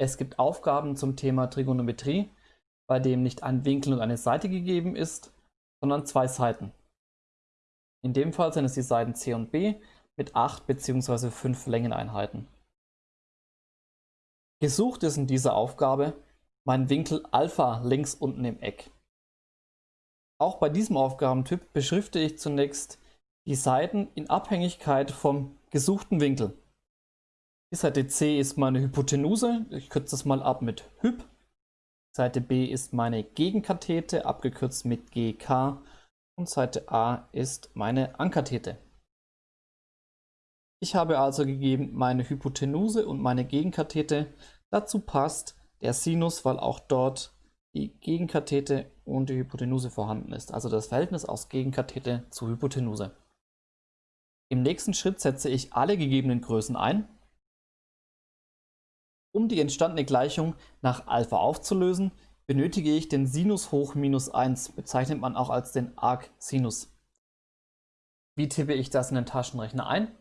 Es gibt Aufgaben zum Thema Trigonometrie, bei dem nicht ein Winkel und eine Seite gegeben ist, sondern zwei Seiten. In dem Fall sind es die Seiten C und B mit 8 bzw. 5 Längeneinheiten. Gesucht ist in dieser Aufgabe mein Winkel Alpha links unten im Eck. Auch bei diesem Aufgabentyp beschrifte ich zunächst die Seiten in Abhängigkeit vom gesuchten Winkel. Seite C ist meine Hypotenuse, ich kürze das mal ab mit Hyp. Seite B ist meine Gegenkathete, abgekürzt mit GK. Und Seite A ist meine Ankathete. Ich habe also gegeben meine Hypotenuse und meine Gegenkathete. Dazu passt der Sinus, weil auch dort die Gegenkathete und die Hypotenuse vorhanden ist. Also das Verhältnis aus Gegenkathete zu Hypotenuse. Im nächsten Schritt setze ich alle gegebenen Größen ein um die entstandene Gleichung nach Alpha aufzulösen, benötige ich den Sinus hoch minus 1, bezeichnet man auch als den Arcsinus. Wie tippe ich das in den Taschenrechner ein?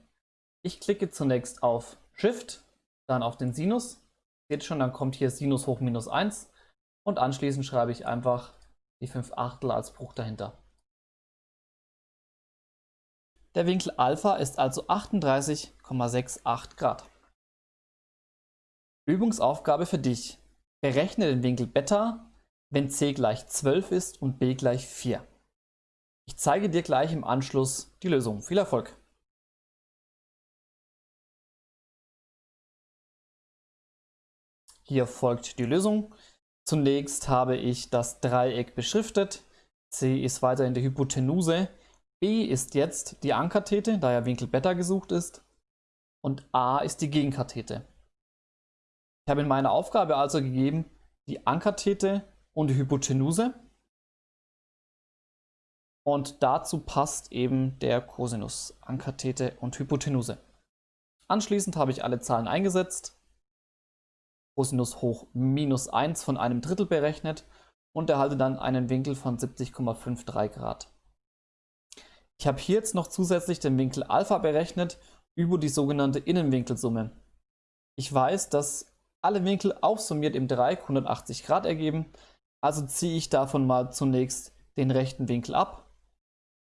Ich klicke zunächst auf Shift, dann auf den Sinus. Seht schon, dann kommt hier Sinus hoch minus 1 und anschließend schreibe ich einfach die 5 Achtel als Bruch dahinter. Der Winkel Alpha ist also 38,68 Grad. Übungsaufgabe für dich. Berechne den Winkel Beta, wenn c gleich 12 ist und b gleich 4. Ich zeige dir gleich im Anschluss die Lösung. Viel Erfolg! Hier folgt die Lösung. Zunächst habe ich das Dreieck beschriftet. C ist weiterhin die Hypotenuse. B ist jetzt die Ankathete, da ja Winkel Beta gesucht ist. Und A ist die Gegenkathete. Ich habe in meiner Aufgabe also gegeben die Ankathete und die Hypotenuse. Und dazu passt eben der Cosinus, Ankathete und Hypotenuse. Anschließend habe ich alle Zahlen eingesetzt, Cosinus hoch minus 1 von einem Drittel berechnet und erhalte dann einen Winkel von 70,53 Grad. Ich habe hier jetzt noch zusätzlich den Winkel Alpha berechnet über die sogenannte Innenwinkelsumme. Ich weiß, dass alle Winkel aufsummiert im Dreieck 180 Grad ergeben. Also ziehe ich davon mal zunächst den rechten Winkel ab,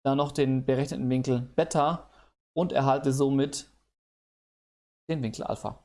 dann noch den berechneten Winkel Beta und erhalte somit den Winkel Alpha.